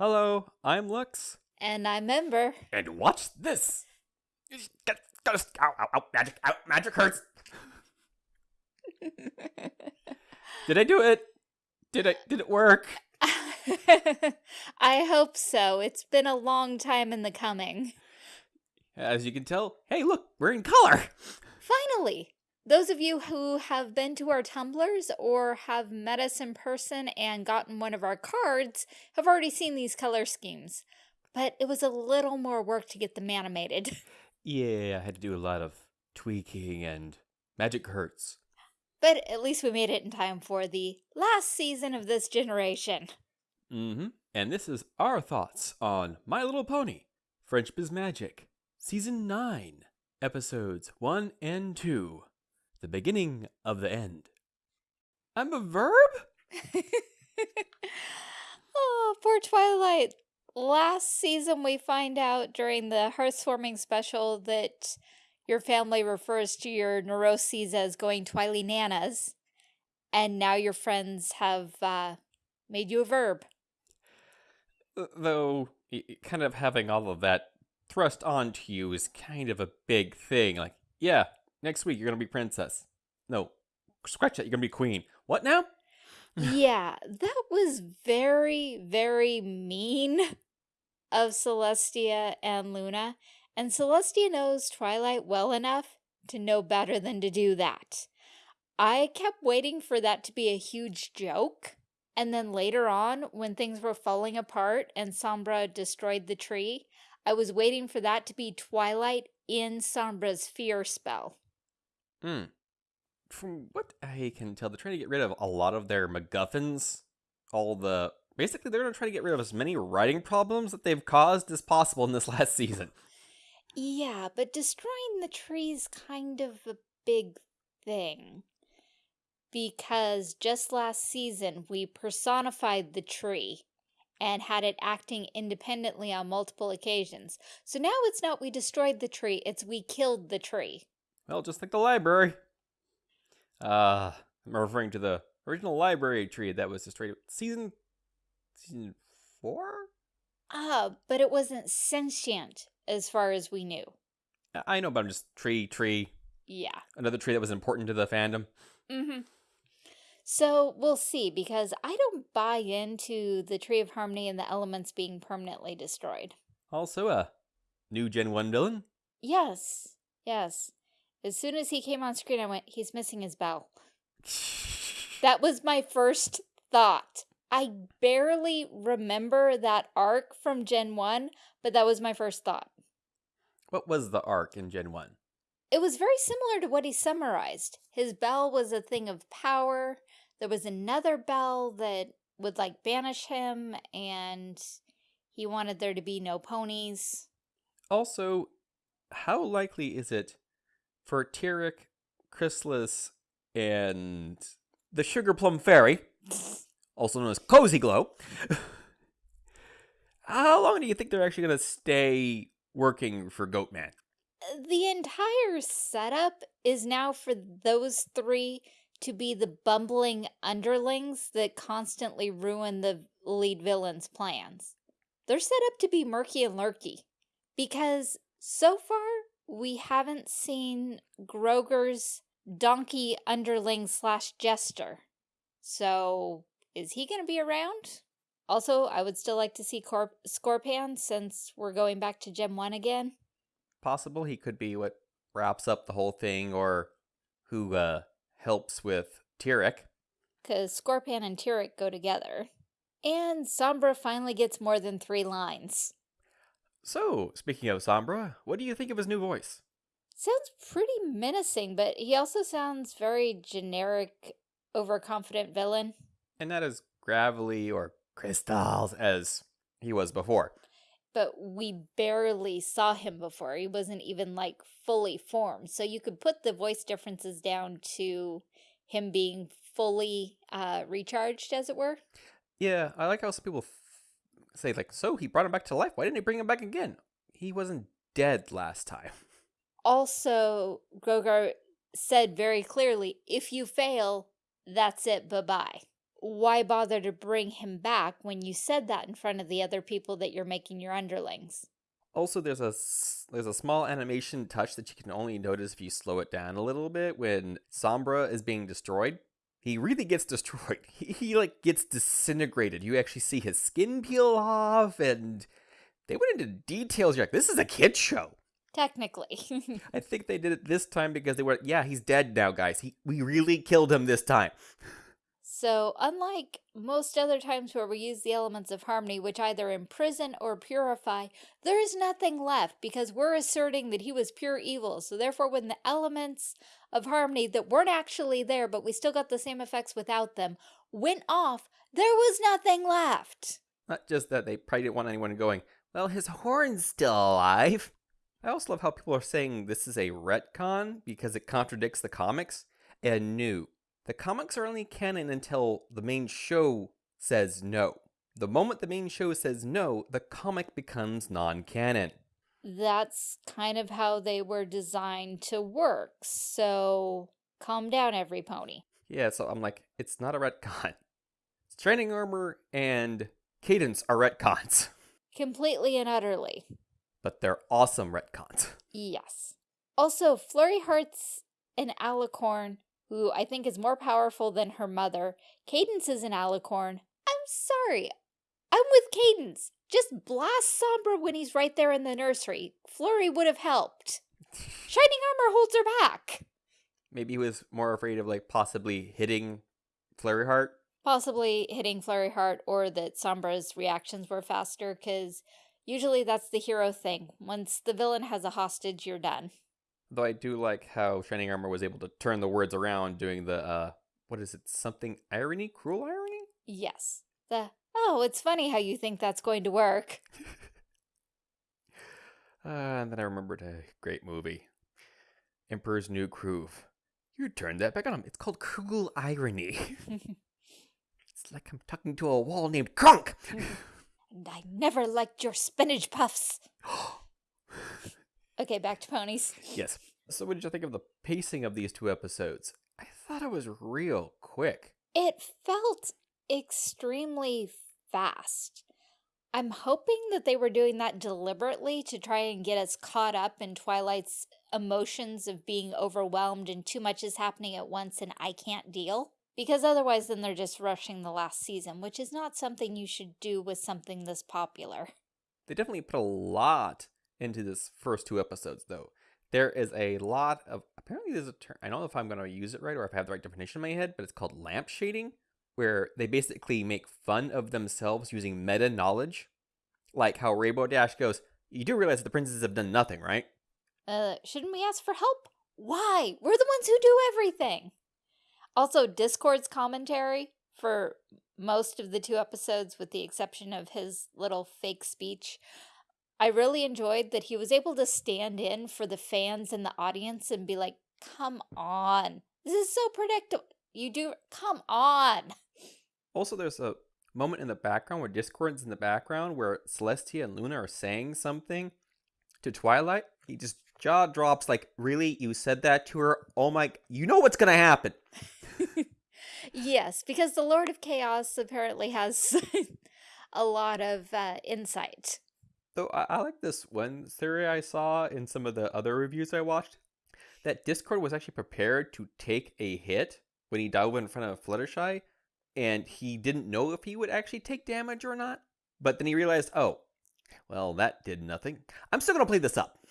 Hello, I'm Lux. And I'm Ember. And watch this. Get, get, ow, ow, ow, magic, ow, magic hurts. did I do it? Did I? Did it work? I hope so. It's been a long time in the coming. As you can tell, hey, look, we're in color. Finally, those of you who have been to our Tumblrs or have met us in person and gotten one of our cards have already seen these color schemes. But it was a little more work to get them animated. Yeah, I had to do a lot of tweaking and magic hurts. But at least we made it in time for the last season of this generation. Mm-hmm. And this is our thoughts on My Little Pony, Friendship is Magic, Season 9, Episodes 1 and 2, The Beginning of the End. I'm a verb? oh, poor Twilight. Last season, we find out during the Hearth's Warming special that your family refers to your neuroses as going Twilynanas, and now your friends have uh, made you a verb. Though, kind of having all of that thrust onto you is kind of a big thing. Like, yeah, next week you're going to be princess. No, scratch that, you're going to be queen. What now? yeah, that was very, very mean of Celestia and Luna. And Celestia knows Twilight well enough to know better than to do that. I kept waiting for that to be a huge joke. And then later on, when things were falling apart and Sombra destroyed the tree, I was waiting for that to be Twilight in Sombra's fear spell. Hmm. From what I can tell, they're trying to get rid of a lot of their MacGuffins. All the... Basically, they're going to try to get rid of as many writing problems that they've caused as possible in this last season. Yeah, but destroying the tree's kind of a big thing. Because just last season, we personified the tree and had it acting independently on multiple occasions. So now it's not we destroyed the tree, it's we killed the tree. Well, just like the library. Uh, I'm referring to the original library tree that was destroyed season season 4? Ah, uh, but it wasn't sentient as far as we knew. I know, but I'm just tree, tree. Yeah. Another tree that was important to the fandom. Mm-hmm. So we'll see, because I don't buy into the Tree of Harmony and the elements being permanently destroyed. Also a new Gen 1 villain? Yes, yes. As soon as he came on screen, I went, he's missing his bell. that was my first thought. I barely remember that arc from Gen 1, but that was my first thought. What was the arc in Gen 1? It was very similar to what he summarized. His bell was a thing of power. There was another bell that would like banish him and he wanted there to be no ponies. Also, how likely is it for Tirek, Chrysalis, and the Sugar Plum Fairy, also known as Cozy Glow, how long do you think they're actually going to stay working for Goatman? The entire setup is now for those three to be the bumbling underlings that constantly ruin the lead villain's plans. They're set up to be murky and lurky. Because so far, we haven't seen Grogar's donkey underling slash jester. So, is he going to be around? Also, I would still like to see Cor Scorpan since we're going back to Gen 1 again. Possible he could be what wraps up the whole thing or who uh, helps with Tirek. Because Scorpan and Tirek go together. And Sombra finally gets more than three lines. So, speaking of Sombra, what do you think of his new voice? Sounds pretty menacing, but he also sounds very generic, overconfident villain. And not as gravelly or crystals as he was before. But we barely saw him before. He wasn't even like fully formed. So you could put the voice differences down to him being fully uh, recharged, as it were. Yeah, I like how some people say, like, so he brought him back to life. Why didn't he bring him back again? He wasn't dead last time. Also, Grogar said very clearly, if you fail, that's it, bye-bye. why bother to bring him back when you said that in front of the other people that you're making your underlings? Also, there's a there's a small animation touch that you can only notice if you slow it down a little bit when Sombra is being destroyed. He really gets destroyed. He, he like gets disintegrated. You actually see his skin peel off, and they went into details. You're like, this is a kid show. Technically. I think they did it this time because they were, yeah, he's dead now, guys. He we really killed him this time. So, unlike most other times where we use the elements of harmony, which either imprison or purify, there is nothing left because we're asserting that he was pure evil. So, therefore, when the elements of harmony that weren't actually there, but we still got the same effects without them, went off, there was nothing left. Not just that they probably didn't want anyone going, well, his horn's still alive. I also love how people are saying this is a retcon because it contradicts the comics. And new. The comics are only canon until the main show says no. The moment the main show says no, the comic becomes non canon. That's kind of how they were designed to work. So, calm down, every pony. Yeah, so I'm like, it's not a retcon. Shining Armor and Cadance are retcons, Completely and utterly. but they're awesome retcons. Yes. Also, Flurry Heart's an alicorn who I think is more powerful than her mother. Cadance is an alicorn. I'm sorry. I'm with Cadance. Just blast Sombra when he's right there in the nursery. Flurry would have helped. Shining Armor holds her back. Maybe he was more afraid of like possibly hitting Flurry Heart. Possibly hitting Flurry Heart or that Sombra's reactions were faster because usually that's the hero thing. Once the villain has a hostage, you're done. Though I do like how Shining Armor was able to turn the words around doing the uh what is it? Something irony? Cruel irony? Yes. The, oh, it's funny how you think that's going to work. Uh, and then I remembered a great movie. Emperor's New Groove. You turned that back on him. It's called Cruel Irony. it's like I'm talking to a wall named Kronk. and I never liked your spinach puffs. Okay, back to ponies. yes. So what did you think of the pacing of these two episodes? I thought it was real quick. It felt extremely fast. I'm hoping that they were doing that deliberately to try and get us caught up in Twilight's emotions of being overwhelmed and too much is happening at once and I can't deal. Because otherwise then they're just rushing the last season, which is not something you should do with something this popular. They definitely put a lot into this first two episodes, though. There is a lot of apparently there's a term. I don't know if I'm going to use it right or if I have the right definition in my head, but it's called lamp shading, where they basically make fun of themselves using meta knowledge, like how Rainbow Dash goes. You do realize that the princesses have done nothing, right? Uh, shouldn't we ask for help? Why? We're the ones who do everything. Also, Discord's commentary for most of the two episodes, with the exception of his little fake speech, I really enjoyed that he was able to stand in for the fans and the audience and be like, come on. This is so predictable. You do, come on. Also, there's a moment in the background where Discord's in the background where Celestia and Luna are saying something to Twilight. He just jaw drops like, "Really? You said that to her? Oh my! You know what's gonna happen." yes, because the Lord of Chaos apparently has a lot of uh, insight. Though I, I like this one theory I saw in some of the other reviews I watched that Discord was actually prepared to take a hit when he dove in front of Fluttershy, and he didn't know if he would actually take damage or not. But then he realized, oh, well, that did nothing. I'm still gonna play this up.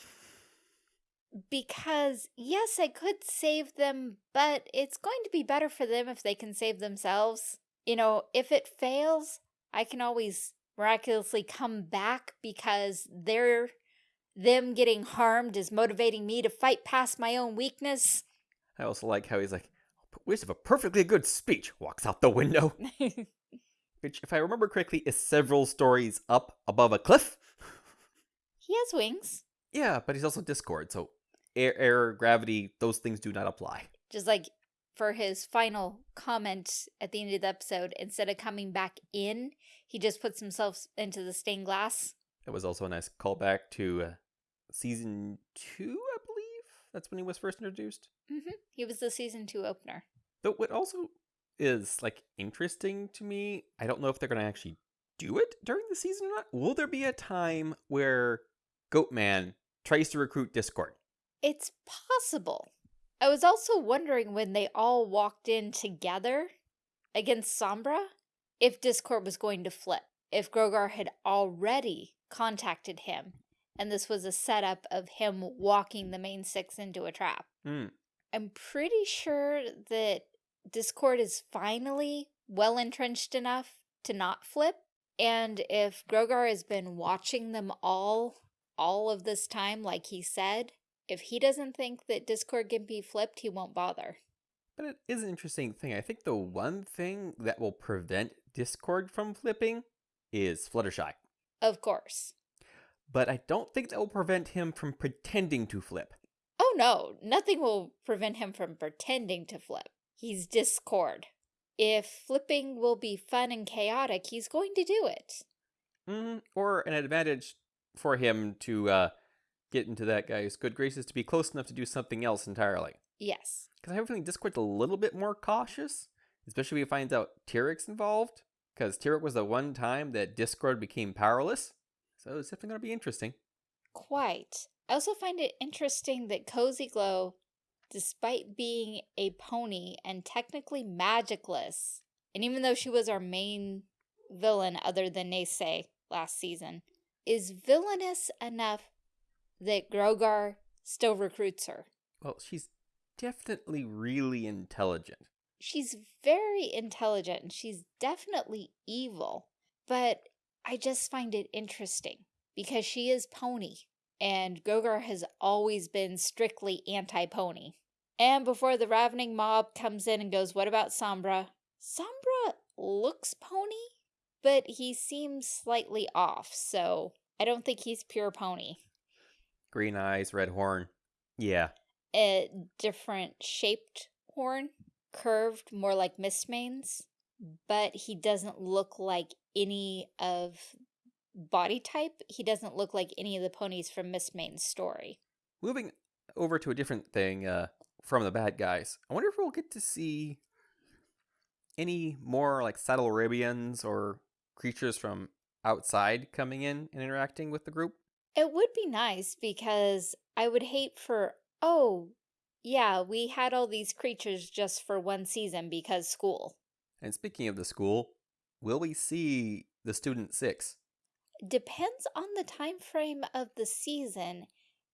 Because, yes, I could save them, but it's going to be better for them if they can save themselves. You know, if it fails, I can always miraculously come back because they're them getting harmed is motivating me to fight past my own weakness. I also like how he's like, "Waste of a perfectly good speech." Walks out the window, which, if I remember correctly, is several stories up above a cliff. he has wings. Yeah, but he's also Discord, so air, air, gravity, those things do not apply. Just like for his final comment at the end of the episode, instead of coming back in, he just puts himself into the stained glass. It was also a nice callback to uh, season two, I believe. That's when he was first introduced. Mm -hmm. He was the season two opener. Though what also is like interesting to me. I don't know if they're going to actually do it during the season or not. Will there be a time where Goatman tries to recruit Discord? It's possible. I was also wondering when they all walked in together against Sombra if Discord was going to flip, if Grogar had already contacted him and this was a setup of him walking the main six into a trap. Mm. I'm pretty sure that Discord is finally well entrenched enough to not flip. And if Grogar has been watching them all, all of this time, like he said, if he doesn't think that Discord can be flipped, he won't bother. But it is an interesting thing. I think the one thing that will prevent Discord from flipping is Fluttershy. Of course. But I don't think that will prevent him from pretending to flip. Oh no, nothing will prevent him from pretending to flip. He's Discord. If flipping will be fun and chaotic, he's going to do it. Mm, or an advantage for him to uh, get into that guy's good graces to be close enough to do something else entirely. Yes. Because I have a feeling Discord's a little bit more cautious, especially if he finds out Tirek's involved. Because Tiric was the one time that Discord became powerless. So it's definitely going to be interesting. Quite. I also find it interesting that Cozy Glow, despite being a pony and technically magicless, and even though she was our main villain other than Neighsay last season, is villainous enough that Grogar still recruits her. Well, she's definitely really intelligent. She's very intelligent. And she's definitely evil. But I just find it interesting because she is pony and Grogar has always been strictly anti-pony. And before the ravening mob comes in and goes, what about Sombra? Sombra looks pony, but he seems slightly off, so I don't think he's pure pony. Green eyes, red horn. Yeah. A different shaped horn, curved, more like Mistmane's, but he doesn't look like any of body type. He doesn't look like any of the ponies from Mistmane's story. Moving over to a different thing uh, from the bad guys, I wonder if we'll get to see any more like Saddle Arabians or creatures from outside coming in and interacting with the group. It would be nice because I would hate for, oh, yeah, we had all these creatures just for one season because school. And speaking of the school, will we see the student six? Depends on the time frame of the season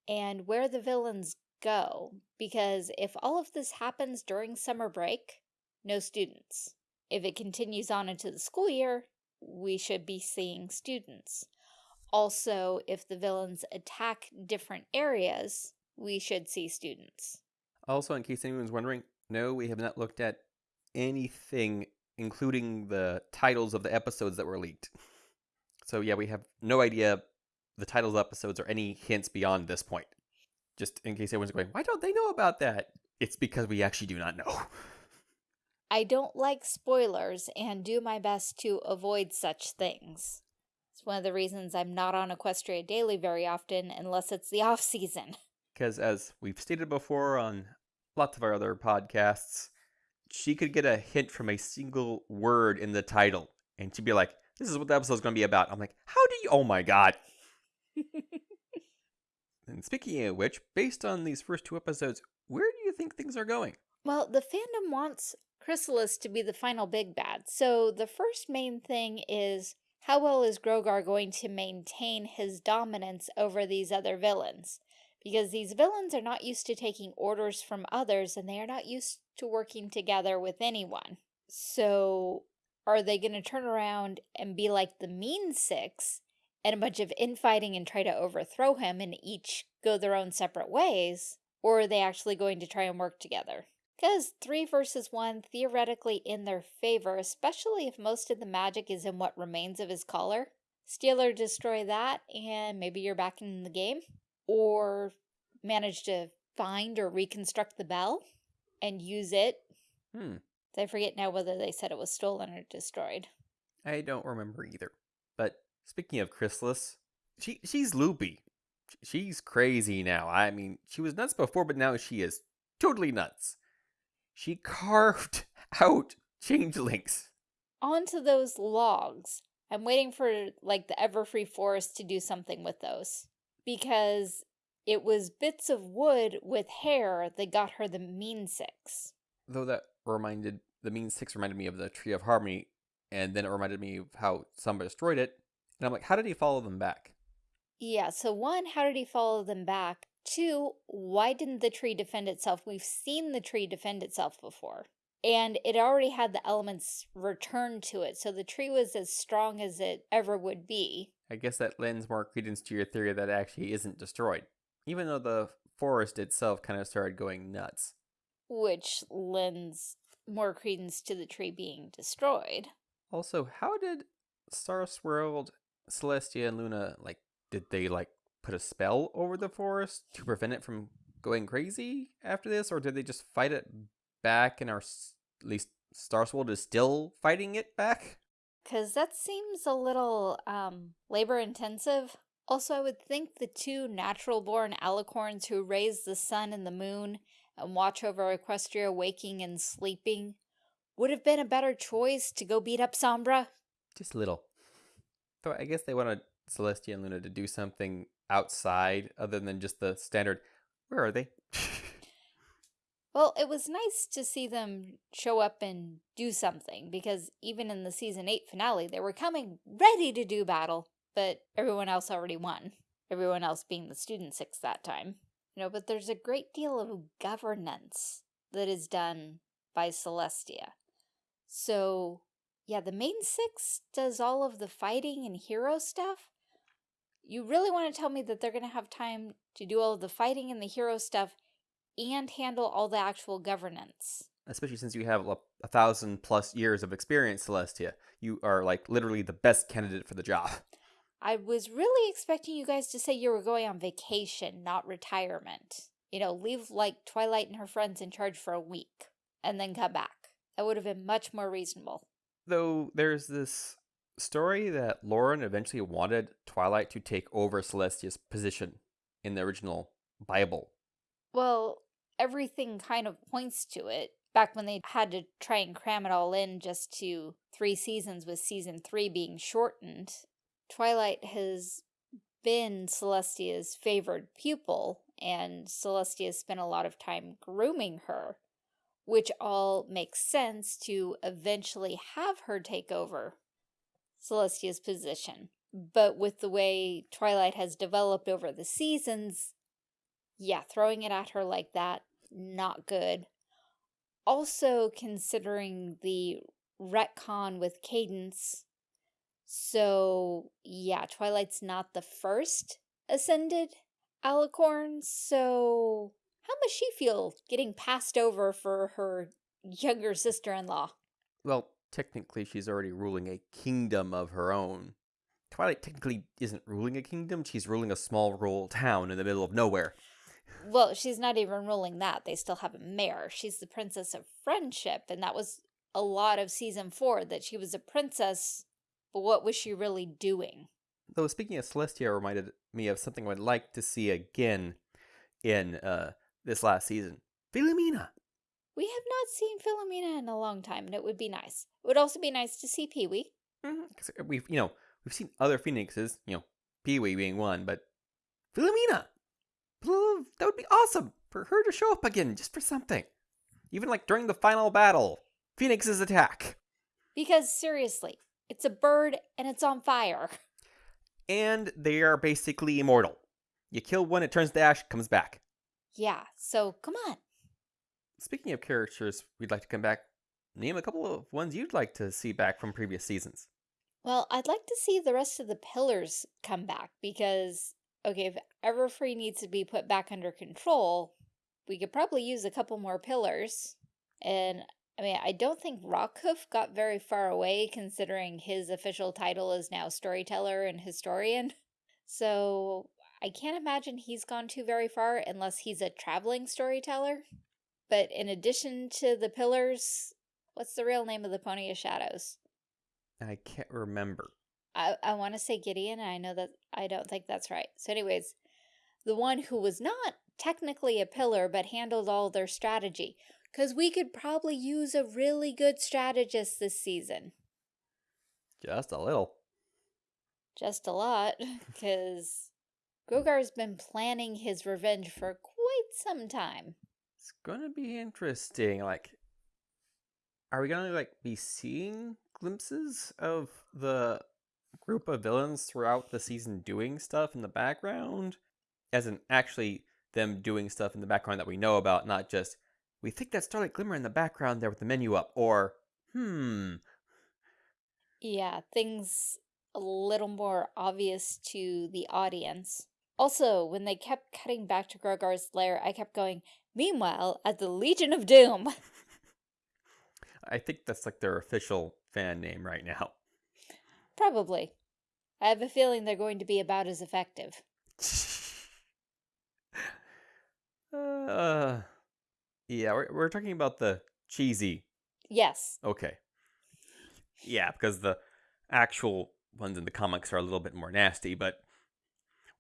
and where the villains go. Because if all of this happens during summer break, no students. If it continues on into the school year, we should be seeing students. Also, if the villains attack different areas, we should see students. Also, in case anyone's wondering, no, we have not looked at anything, including the titles of the episodes that were leaked. So yeah, we have no idea the titles of episodes or any hints beyond this point. Just in case anyone's going, why don't they know about that? It's because we actually do not know. I don't like spoilers and do my best to avoid such things. It's one of the reasons I'm not on Equestria Daily very often unless it's the off season. Because as we've stated before on lots of our other podcasts, she could get a hint from a single word in the title and she'd be like, this is what the episode's going to be about. I'm like, how do you? Oh my god. and speaking of which, based on these first two episodes, where do you think things are going? Well, the fandom wants Chrysalis to be the final big bad. So the first main thing is how well is Grogar going to maintain his dominance over these other villains? Because these villains are not used to taking orders from others and they are not used to working together with anyone. So are they going to turn around and be like the mean six and a bunch of infighting and try to overthrow him and each go their own separate ways? Or are they actually going to try and work together? Because three versus one, theoretically in their favor, especially if most of the magic is in what remains of his collar. Steal or destroy that, and maybe you're back in the game. Or manage to find or reconstruct the bell and use it. Hmm. I forget now whether they said it was stolen or destroyed. I don't remember either. But speaking of Chrysalis, she she's loopy. She's crazy now. I mean, she was nuts before, but now she is totally nuts. She carved out changelings. Onto those logs. I'm waiting for, like, the Everfree Forest to do something with those. Because it was bits of wood with hair that got her the mean six. Though that reminded, the mean six reminded me of the Tree of Harmony, and then it reminded me of how somebody destroyed it. And I'm like, how did he follow them back? Yeah, so one, how did he follow them back? Two, why didn't the tree defend itself? We've seen the tree defend itself before. And it already had the elements returned to it, so the tree was as strong as it ever would be. I guess that lends more credence to your theory that it actually isn't destroyed. Even though the forest itself kind of started going nuts. Which lends more credence to the tree being destroyed. Also, how did Star Swirled, Celestia, and Luna, like, did they, like, put a spell over the forest to prevent it from going crazy after this? Or did they just fight it back and are, at least Star Swirled is still fighting it back? Because that seems a little um, labor intensive. Also, I would think the two natural-born alicorns who raise the sun and the moon and watch over Equestria waking and sleeping would have been a better choice to go beat up Sombra. Just a little. Though I guess they wanted Celestia and Luna to do something outside other than just the standard, where are they? well, it was nice to see them show up and do something because even in the season 8 finale, they were coming ready to do battle but everyone else already won. Everyone else being the student six that time. You know, but there's a great deal of governance that is done by Celestia. So, yeah, the main six does all of the fighting and hero stuff. You really want to tell me that they're going to have time to do all of the fighting and the hero stuff and handle all the actual governance. Especially since you have a, a thousand plus years of experience, Celestia. You are like literally the best candidate for the job. I was really expecting you guys to say you were going on vacation, not retirement. You know, leave like Twilight and her friends in charge for a week and then come back. That would have been much more reasonable. Though there's this story that Lauren eventually wanted Twilight to take over Celestia's position in the original Bible. Well, everything kind of points to it. Back when they had to try and cram it all in just to three seasons with season three being shortened, Twilight has been Celestia's favored pupil, and Celestia spent a lot of time grooming her, which all makes sense to eventually have her take over Celestia's position. But with the way Twilight has developed over the seasons, yeah, throwing it at her like that, not good. Also considering the retcon with Cadance, so, yeah, Twilight's not the first ascended alicorn, so how must she feel getting passed over for her younger sister-in-law? Well, technically she's already ruling a kingdom of her own. Twilight technically isn't ruling a kingdom, she's ruling a small rural town in the middle of nowhere. Well, she's not even ruling that. They still have a mayor. She's the princess of friendship, and that was a lot of season four, that she was a princess but what was she really doing? Though speaking of Celestia reminded me of something I'd like to see again in uh, this last season. Philomena. We have not seen Philomena in a long time, and it would be nice. It would also be nice to see Pee-wee. Because mm -hmm. we've, you know, we've seen other Phoenixes, you know, Pee-wee being one, but Philomena! That would be awesome for her to show up again, just for something. Even like during the final battle, Phoenix's attack. Because seriously, it's a bird and it's on fire. And they are basically immortal. You kill one, it turns to ash, comes back. Yeah, so come on. Speaking of characters we'd like to come back, name a couple of ones you'd like to see back from previous seasons. Well, I'd like to see the rest of the pillars come back because, okay, if Everfree needs to be put back under control, we could probably use a couple more pillars. And I mean, I don't think Rockhoof got very far away considering his official title is now storyteller and historian. So I can't imagine he's gone too very far unless he's a traveling storyteller. But in addition to the pillars, what's the real name of the Pony of Shadows? I can't remember. I, I want to say Gideon, I know that I don't think that's right. So anyways, the one who was not technically a pillar but handled all their strategy Because we could probably use a really good strategist this season. Just a little. Just a lot, because Grogar's been planning his revenge for quite some time. It's gonna be interesting. Like, are we gonna like be seeing glimpses of the group of villains throughout the season doing stuff in the background, as in actually them doing stuff in the background that we know about, not just we think that starlight glimmer in the background there with the menu up, or hmm. Yeah, things a little more obvious to the audience. Also, when they kept cutting back to Grogar's lair, I kept going, Meanwhile, at the Legion of Doom. I think that's like their official fan name right now. Probably. I have a feeling they're going to be about as effective. uh, yeah, we're, we're talking about the cheesy. Yes. Okay. Yeah, because the actual ones in the comics are a little bit more nasty, but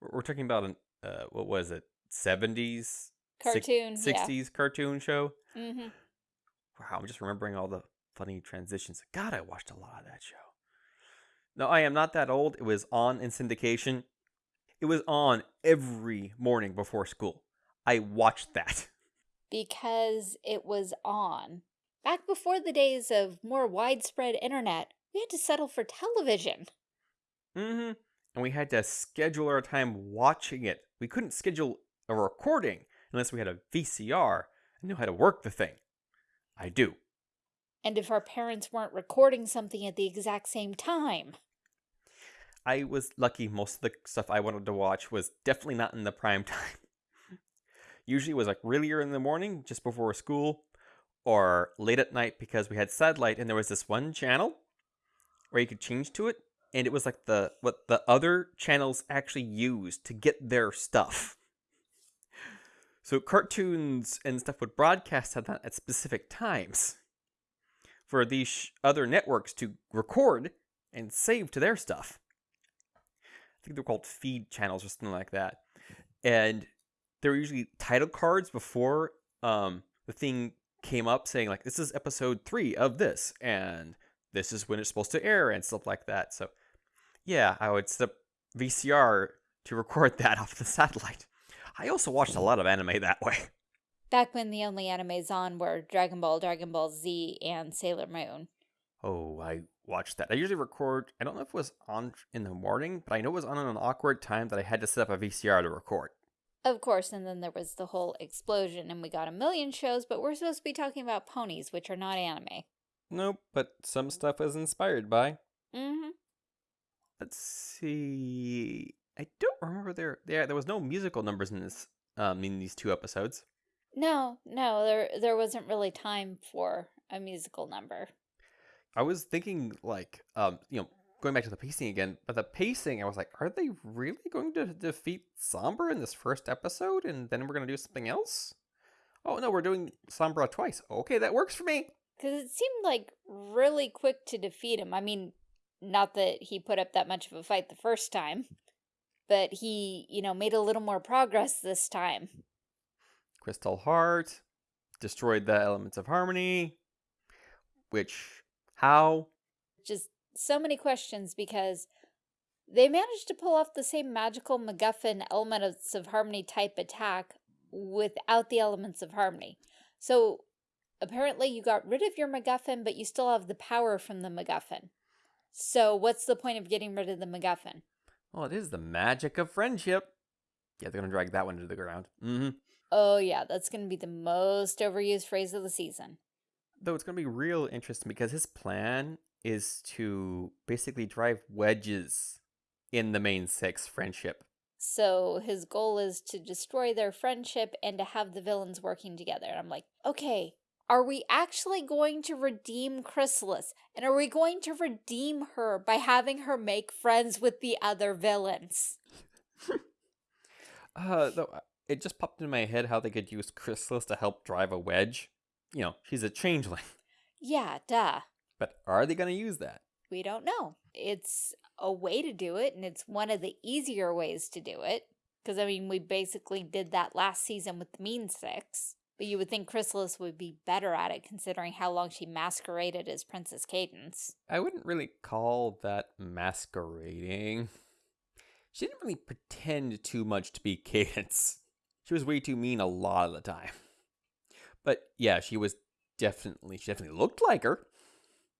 we're, we're talking about an, uh, what was it, 70s? Cartoon. 60s yeah. cartoon show? Mm-hmm. Wow, I'm just remembering all the funny transitions. God, I watched a lot of that show. No, I am not that old. It was on in syndication. It was on every morning before school. I watched that. Because it was on. Back before the days of more widespread internet, we had to settle for television. Mm-hmm. And we had to schedule our time watching it. We couldn't schedule a recording unless we had a VCR and knew how to work the thing. I do. And if our parents weren't recording something at the exact same time. I was lucky most of the stuff I wanted to watch was definitely not in the prime time. Usually it was like really early in the morning, just before school, or late at night because we had satellite and there was this one channel where you could change to it, and it was like the what the other channels actually used to get their stuff. So cartoons and stuff would broadcast at that at specific times for these other networks to record and save to their stuff. I think they're called feed channels or something like that. And there were usually title cards before um, the thing came up saying like this is episode three of this and this is when it's supposed to air and stuff like that. So yeah, I would set up VCR to record that off the satellite. I also watched a lot of anime that way. Back when the only animes on were Dragon Ball, Dragon Ball Z, and Sailor Moon. Oh, I watched that. I usually record, I don't know if it was on in the morning, but I know it was on an awkward time that I had to set up a VCR to record. Of course, and then there was the whole explosion and we got a million shows, but we're supposed to be talking about ponies, which are not anime. Nope, but some stuff was inspired by. Mm-hmm. Let's see. I don't remember there there there was no musical numbers in this um in these two episodes. No, no, there there wasn't really time for a musical number. I was thinking like um you know going back to the pacing again, but the pacing I was like, are they really going to defeat Sombra in this first episode and then we're going to do something else? Oh no, we're doing Sombra twice. Okay, that works for me. Cuz it seemed like really quick to defeat him. I mean, not that he put up that much of a fight the first time, but he, you know, made a little more progress this time. Crystal Heart destroyed the elements of harmony, which how? Just so many questions because they managed to pull off the same magical MacGuffin elements of harmony type attack without the elements of harmony. So apparently you got rid of your MacGuffin, but you still have the power from the MacGuffin. So what's the point of getting rid of the MacGuffin? Well, it is the magic of friendship. Yeah, they're going to drag that one to the ground. Mm-hmm. Oh, yeah, that's going to be the most overused phrase of the season. Though it's going to be real interesting because his plan is to basically drive wedges in the main six friendship. So his goal is to destroy their friendship and to have the villains working together. And I'm like, okay, are we actually going to redeem Chrysalis? And are we going to redeem her by having her make friends with the other villains? uh, though uh, it just popped into my head how they could use Chrysalis to help drive a wedge. You know, she's a changeling. Yeah, duh. But are they going to use that? We don't know. It's a way to do it, and it's one of the easier ways to do it. Because, I mean, we basically did that last season with the Mean Six. But you would think Chrysalis would be better at it considering how long she masqueraded as Princess Cadance. I wouldn't really call that masquerading. She didn't really pretend too much to be Cadance. She was way too mean a lot of the time. But yeah, she was definitely, she definitely looked like her.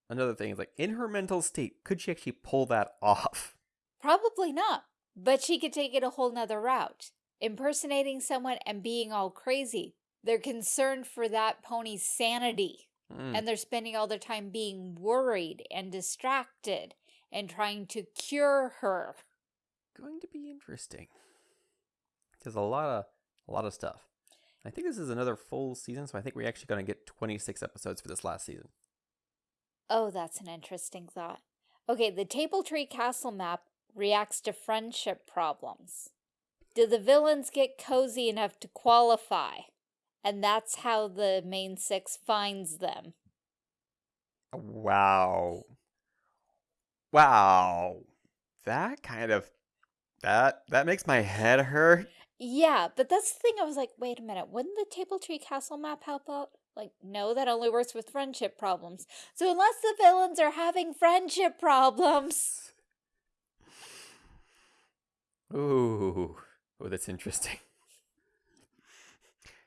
Another thing is like, in her mental state, could she actually pull that off? Probably not, but she could take it a whole nother route. Impersonating someone and being all crazy. They're concerned for that pony's sanity. Mm. And they're spending all their time being worried and distracted and trying to cure her. Going to be interesting. There's a lot of a lot of stuff. I think this is another full season, so I think we're actually going to get 26 episodes for this last season. Oh, that's an interesting thought. Okay, the Table Tree Castle map reacts to friendship problems. Do the villains get cozy enough to qualify? And that's how the main six finds them. Wow. Wow. That kind of that that makes my head hurt. Yeah, but that's the thing. I was like, wait a minute. Wouldn't the Table Tree Castle map help out? Like, no, that only works with friendship problems. So unless the villains are having friendship problems. Ooh. Oh, that's interesting.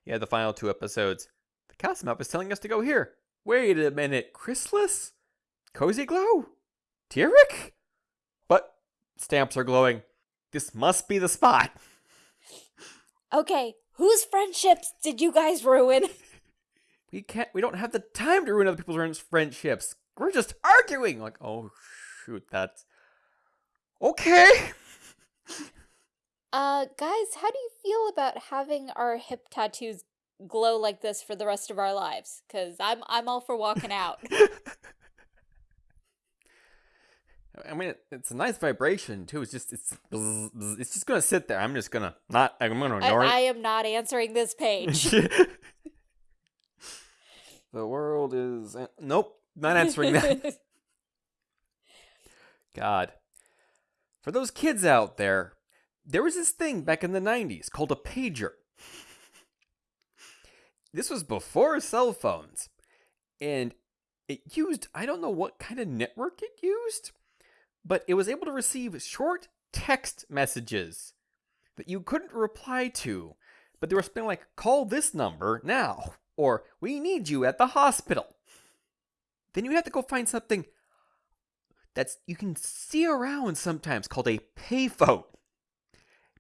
Yeah, the final two episodes. The cast map is telling us to go here. Wait a minute, Chrysalis? Cozy Glow? Tirek? But stamps are glowing. This must be the spot. Okay, whose friendships did you guys ruin? We can't we don't have the time to ruin other people's friendships. We're just arguing. Like, oh shoot, that's okay. Uh, guys, how do you feel about having our hip tattoos glow like this for the rest of our lives? Because I'm I'm all for walking out. I mean, it, it's a nice vibration too. It's just it's it's just gonna sit there. I'm just gonna not. I'm gonna ignore I, I am not answering this page. the world is nope. Not answering that. God, for those kids out there, there was this thing back in the 90s called a pager. This was before cell phones. And it used, I don't know what kind of network it used, but it was able to receive short text messages that you couldn't reply to. But they were spelling like, call this number now, or we need you at the hospital. Then you have to go find something that's you can see around sometimes called a payphone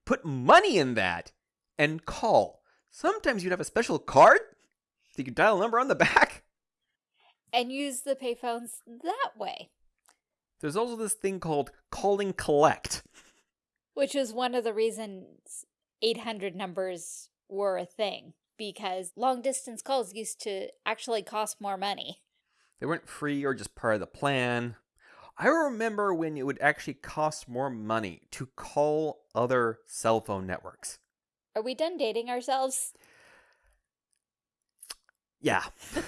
put money in that and call. Sometimes you'd have a special card that you could dial a number on the back. and use the payphones that way, There's also this thing called calling collect. which is one of the reasons 800 numbers were a thing because long distance calls used to actually cost more money. They weren't free or just part of the plan. I remember when it would actually cost more money to call other cell phone networks. Are we done dating ourselves? Yeah.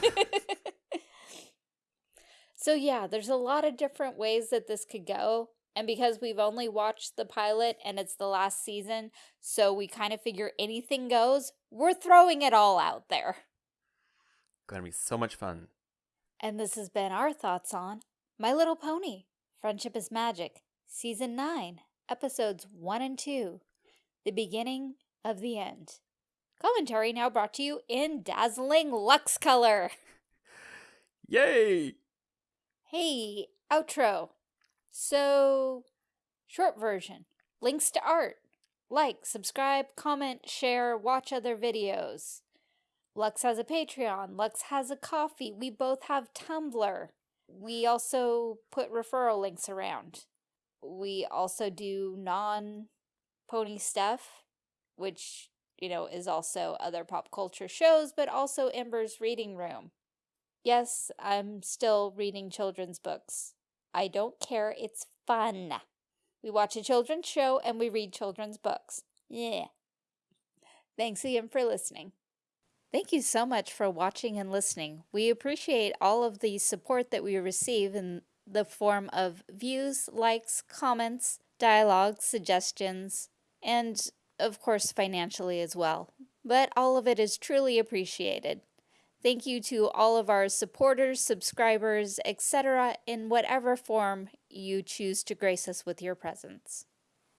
so yeah, there's a lot of different ways that this could go. And because we've only watched the pilot and it's the last season, so we kind of figure anything goes, we're throwing it all out there. Gonna be so much fun. And this has been our thoughts on My Little Pony, Friendship is Magic, Season 9, Episodes 1 and 2, The Beginning of the End. Commentary now brought to you in dazzling Lux color. Yay! Hey, outro. So, short version links to art. Like, subscribe, comment, share, watch other videos. Lux has a Patreon. Lux has a Ko-fi. We both have Tumblr. We also put referral links around. We also do non pony stuff, which, you know, is also other pop culture shows, but also Ember's reading room. Yes, I'm still reading children's books. I don't care, it's fun. We watch a children's show and we read children's books. Yeah. Thanks again for listening. Thank you so much for watching and listening. We appreciate all of the support that we receive in the form of views, likes, comments, dialogue, suggestions, and of course financially as well. but all of it is truly appreciated. Thank you to all of our supporters, subscribers, etc., in whatever form you choose to grace us with your presence.